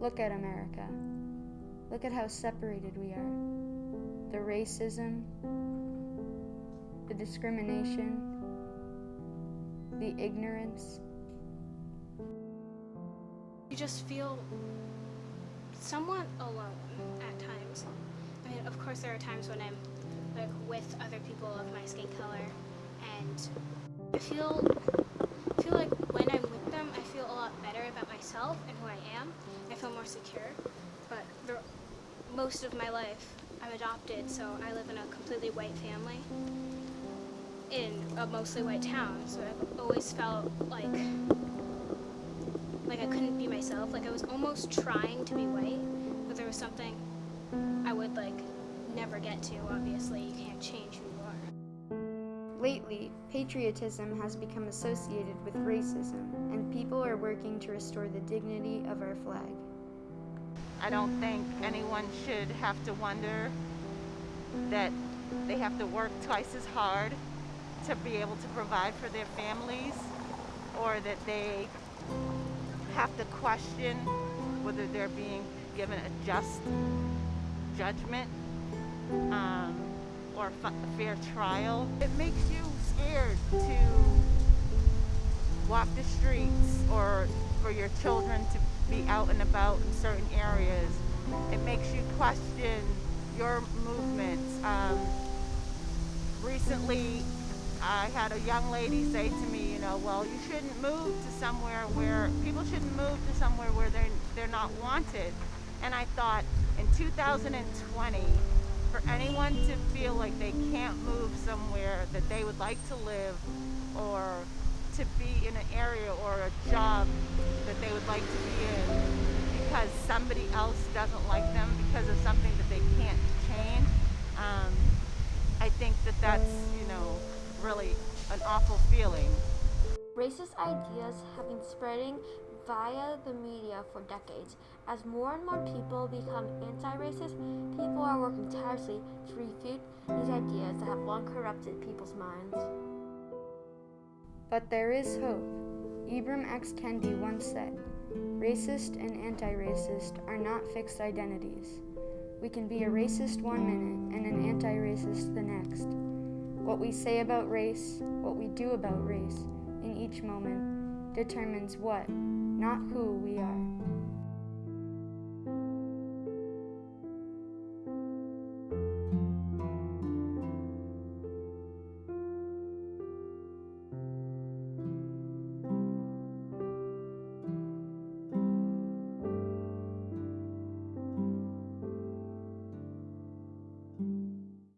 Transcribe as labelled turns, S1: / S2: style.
S1: Look at America. Look at how separated we are. The racism, the discrimination, the ignorance.
S2: You just feel somewhat alone at times. I mean, of course, there are times when I'm like with other people of my skin color, and feel I feel like when I'm with them, I feel a lot better about myself and who I am. I feel more secure. But most of my life, I'm adopted, so I live in a completely white family in a mostly white town. So I've always felt like like I couldn't be myself. Like I was almost trying to be white, but there was something I would like never get to. Obviously, you can't change who you are.
S1: Lately, patriotism has become associated with racism, and people are working to restore the dignity of our flag.
S3: I don't think anyone should have to wonder that they have to work twice as hard to be able to provide for their families or that they have to question whether they're being given a just judgment um, or a fair trial. It makes you scared to walk the streets or for your children to be out and about in certain areas. It makes you question your movements. Um, recently, I had a young lady say to me, you know, well, you shouldn't move to somewhere where, people shouldn't move to somewhere where they're, they're not wanted. And I thought, in 2020, for anyone to feel like they can't move somewhere that they would like to live or to be in an area or a job that they would like to be in because somebody else doesn't like them because of something that they can't change. Um, I think that that's, you know, really an awful feeling.
S4: Racist ideas have been spreading via the media for decades. As more and more people become anti-racist, people are working tirelessly to refute these ideas that have long corrupted people's minds.
S1: But there is hope. Ibram X. Kendi once said, Racist and anti-racist are not fixed identities. We can be a racist one minute and an anti-racist the next. What we say about race, what we do about race, in each moment, determines what, not who we are.